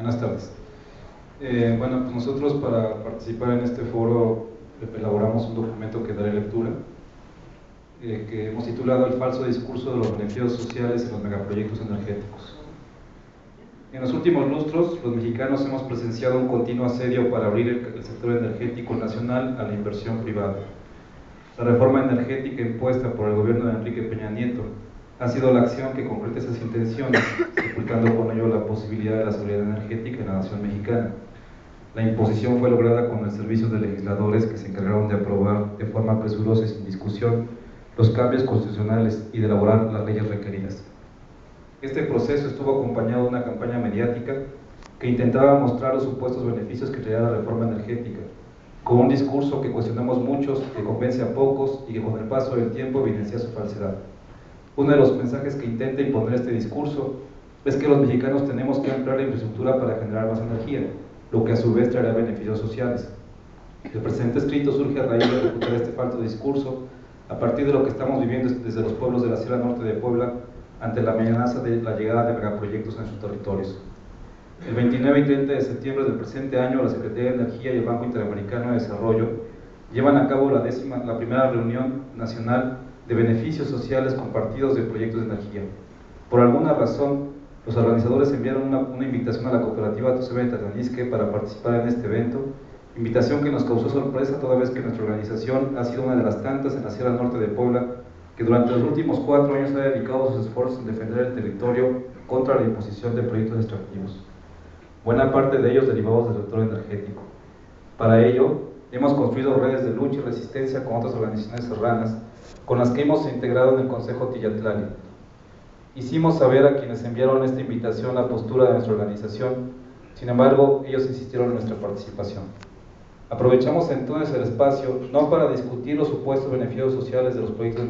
Buenas tardes. Eh, bueno, pues nosotros para participar en este foro elaboramos un documento que daré lectura, eh, que hemos titulado El falso discurso de los beneficios sociales en los megaproyectos energéticos. En los últimos lustros, los mexicanos hemos presenciado un continuo asedio para abrir el, sector energético nacional a la inversión privada. La reforma energética impuesta por el gobierno de Enrique Peña Nieto ha sido la acción que concreta esas intenciones, sepultando con ello la posibilidad de la seguridad energética en la nación mexicana. La imposición fue lograda con el servicio de legisladores que se encargaron de aprobar de forma presurosa y sin discusión los cambios constitucionales y de elaborar las leyes requeridas. Este proceso estuvo acompañado de una campaña mediática que intentaba mostrar los supuestos beneficios que traía la reforma energética, con un discurso que cuestionamos muchos, que convence a pocos y que con el paso del tiempo evidencia su falsedad. Uno de los mensajes que intenta imponer este discurso es que los mexicanos tenemos que ampliar la infraestructura para generar más energía, lo que a su vez traerá beneficios sociales. El presente escrito surge a raíz de refutar este falso discurso a partir de lo que estamos viviendo desde los pueblos de la Sierra Norte de Puebla ante la amenaza de la llegada de megaproyectos en sus territorios. El 29 y 30 de septiembre del presente año, la Secretaría de Energía y el Banco Interamericano de Desarrollo llevan a cabo la, décima, la primera reunión nacional de beneficios sociales compartidos de proyectos de energía. Por alguna razón, los organizadores enviaron una, invitación a la cooperativa Tosebe de Tatanisque para participar en este evento, invitación que nos causó sorpresa toda vez que nuestra organización ha sido una de las tantas en la Sierra Norte de Puebla que durante los últimos cuatro años ha dedicado sus esfuerzos en defender el territorio contra la imposición de proyectos extractivos, buena parte de ellos derivados del sector energético. Para ello, hemos construido redes de lucha y resistencia con otras organizaciones serranas con las que hemos integrado en el Consejo Tillatlali. Hicimos saber a quienes enviaron esta invitación la postura de nuestra organización, sin embargo, ellos insistieron en nuestra participación. Aprovechamos entonces el espacio no para discutir los supuestos beneficios sociales de los proyectos